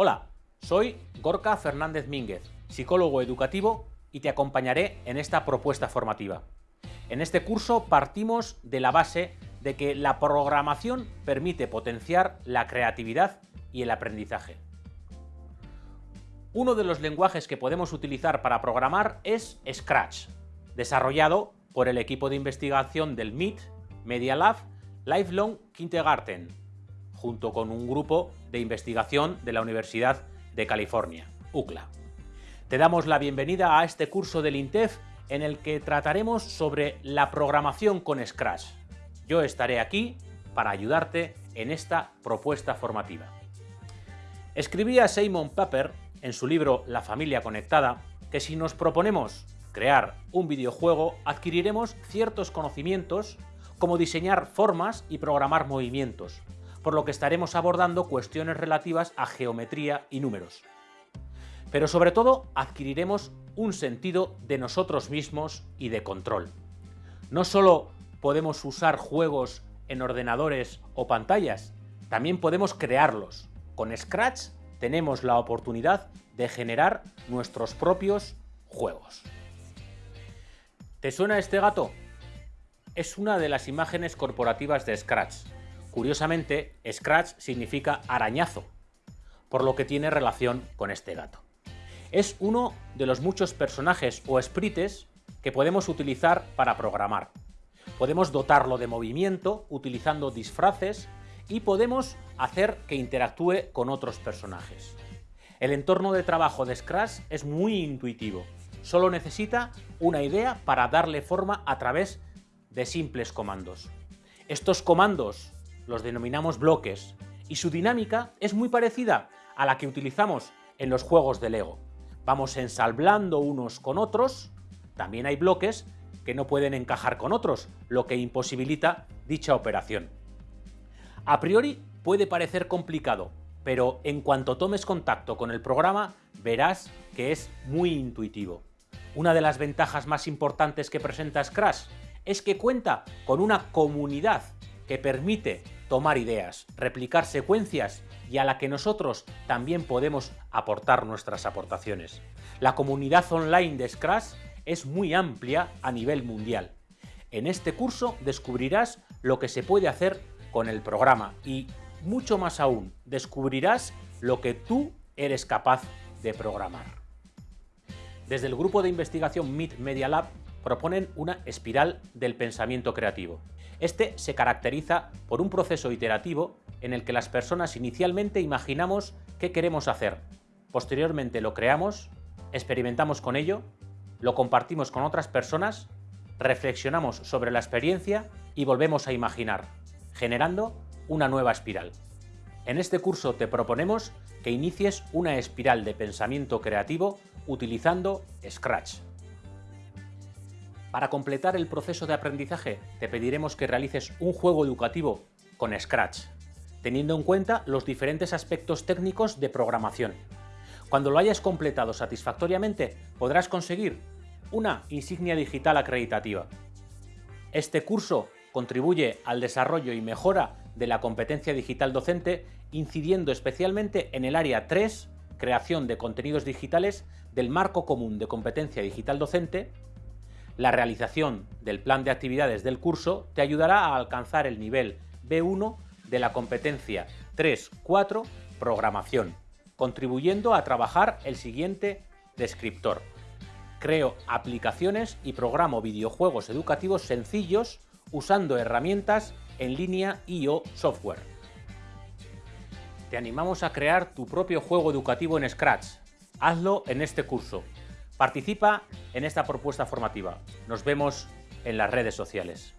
Hola, soy Gorka Fernández Mínguez, psicólogo educativo y te acompañaré en esta propuesta formativa. En este curso partimos de la base de que la programación permite potenciar la creatividad y el aprendizaje. Uno de los lenguajes que podemos utilizar para programar es Scratch, desarrollado por el equipo de investigación del MIT, Media Lab, Lifelong Kindergarten, junto con un grupo de investigación de la Universidad de California, UCLA. Te damos la bienvenida a este curso del INTEF en el que trataremos sobre la programación con Scratch. Yo estaré aquí para ayudarte en esta propuesta formativa. Escribía Simon Papper en su libro La familia conectada que si nos proponemos crear un videojuego adquiriremos ciertos conocimientos como diseñar formas y programar movimientos, por lo que estaremos abordando cuestiones relativas a geometría y números. Pero sobre todo adquiriremos un sentido de nosotros mismos y de control. No solo podemos usar juegos en ordenadores o pantallas, también podemos crearlos. Con Scratch tenemos la oportunidad de generar nuestros propios juegos. ¿Te suena este gato? Es una de las imágenes corporativas de Scratch, Curiosamente, Scratch significa arañazo, por lo que tiene relación con este gato. Es uno de los muchos personajes o sprites que podemos utilizar para programar. Podemos dotarlo de movimiento utilizando disfraces y podemos hacer que interactúe con otros personajes. El entorno de trabajo de Scratch es muy intuitivo. Solo necesita una idea para darle forma a través de simples comandos. Estos comandos los denominamos bloques, y su dinámica es muy parecida a la que utilizamos en los juegos de Lego. Vamos ensalblando unos con otros, también hay bloques que no pueden encajar con otros, lo que imposibilita dicha operación. A priori puede parecer complicado, pero en cuanto tomes contacto con el programa verás que es muy intuitivo. Una de las ventajas más importantes que presenta Scratch es que cuenta con una comunidad que permite tomar ideas, replicar secuencias y a la que nosotros también podemos aportar nuestras aportaciones. La comunidad online de Scratch es muy amplia a nivel mundial. En este curso descubrirás lo que se puede hacer con el programa y, mucho más aún, descubrirás lo que tú eres capaz de programar. Desde el grupo de investigación MIT Media Lab proponen una espiral del pensamiento creativo. Este se caracteriza por un proceso iterativo en el que las personas inicialmente imaginamos qué queremos hacer, posteriormente lo creamos, experimentamos con ello, lo compartimos con otras personas, reflexionamos sobre la experiencia y volvemos a imaginar, generando una nueva espiral. En este curso te proponemos que inicies una espiral de pensamiento creativo utilizando Scratch. Para completar el proceso de aprendizaje te pediremos que realices un juego educativo con Scratch, teniendo en cuenta los diferentes aspectos técnicos de programación. Cuando lo hayas completado satisfactoriamente podrás conseguir una insignia digital acreditativa. Este curso contribuye al desarrollo y mejora de la competencia digital docente, incidiendo especialmente en el área 3, creación de contenidos digitales, del marco común de competencia digital docente, la realización del plan de actividades del curso te ayudará a alcanzar el nivel B1 de la competencia 3-4 Programación, contribuyendo a trabajar el siguiente descriptor. Creo aplicaciones y programo videojuegos educativos sencillos usando herramientas en línea y o software. Te animamos a crear tu propio juego educativo en Scratch. Hazlo en este curso. Participa en esta propuesta formativa. Nos vemos en las redes sociales.